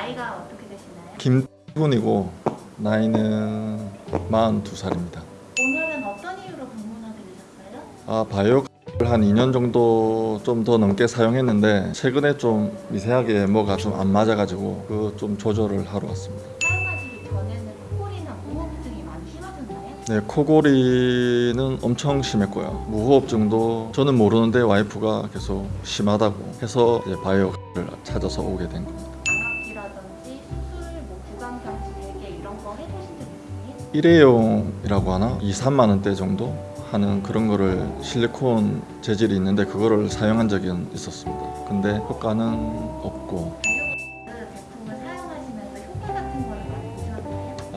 나이가 어떻게 되시나요? 김분이고 나이는 42살입니다. 오늘은 어떤 이유로 방문하게 되셨어요? 아 바이오 한 2년 정도 좀 더 넘게 사용했는데 최근에 좀 미세하게 뭐가 좀 안 맞아가지고 그 좀 조절을 하러 왔습니다. 사용하시기 전에는 코골이나 무호흡증이 많이 심하셨나요? 네 코골이는 엄청 심했고요. 무호흡증도 저는 모르는데 와이프가 계속 심하다고 해서 이제 바이오를 찾아서 오게 된 겁니다. 거 해보신 적 있으세요? 일회용이라고 하나? 2, 3만 원대 정도 하는 그런 거를 실리콘 재질이 있는데 그거를 사용한 적이 있었습니다. 근데 효과는 없고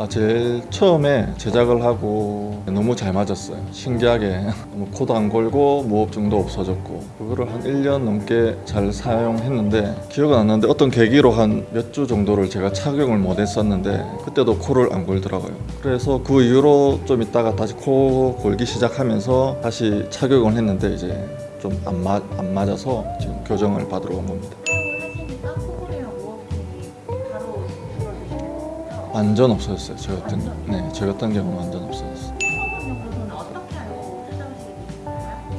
아 제일 처음에 제작을 하고 너무 잘 맞았어요. 신기하게 뭐 코도 안 골고 무호흡증도 없어졌고 그거를 한 1년 넘게 잘 사용했는데 기억은 안 나는데 어떤 계기로 한 몇 주 정도를 제가 착용을 못 했었는데 그때도 코를 안 골더라고요. 그래서 그 이후로 좀 있다가 다시 코 골기 시작하면서 다시 착용을 했는데 이제 좀안안 맞아서 지금 교정을 받으러 온 겁니다. 완전 없어졌어요. 저 같은 네, 저 같은 경우는 완전 없어졌어요.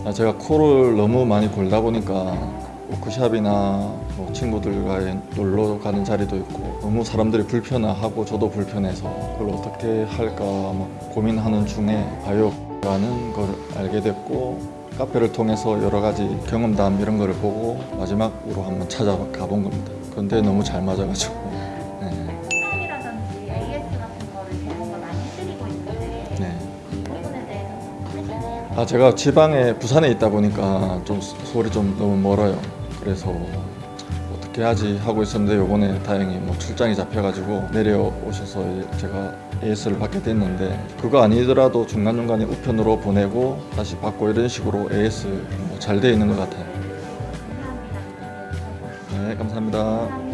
아, 제가 코를 너무 많이 골다 보니까 워크샵이나 뭐 친구들과 놀러 가는 자리도 있고 너무 사람들이 불편해하고 저도 불편해서 그걸 어떻게 할까 막 고민하는 중에 바이오라는 걸 알게 됐고 카페를 통해서 여러 가지 경험담 이런 거를 보고 마지막으로 한번 찾아가 본 겁니다. 근데 너무 잘 맞아가지고 아 제가 지방에 부산에 있다 보니까 좀 소리 좀 너무 멀어요. 그래서 어떻게 하지 하고 있었는데 요번에 다행히 뭐 출장이 잡혀가지고 내려오셔서 제가 AS를 받게 됐는데 그거 아니더라도 중간 중간에 우편으로 보내고 다시 받고 이런 식으로 AS 뭐 잘돼 있는 것 같아요. 네 감사합니다.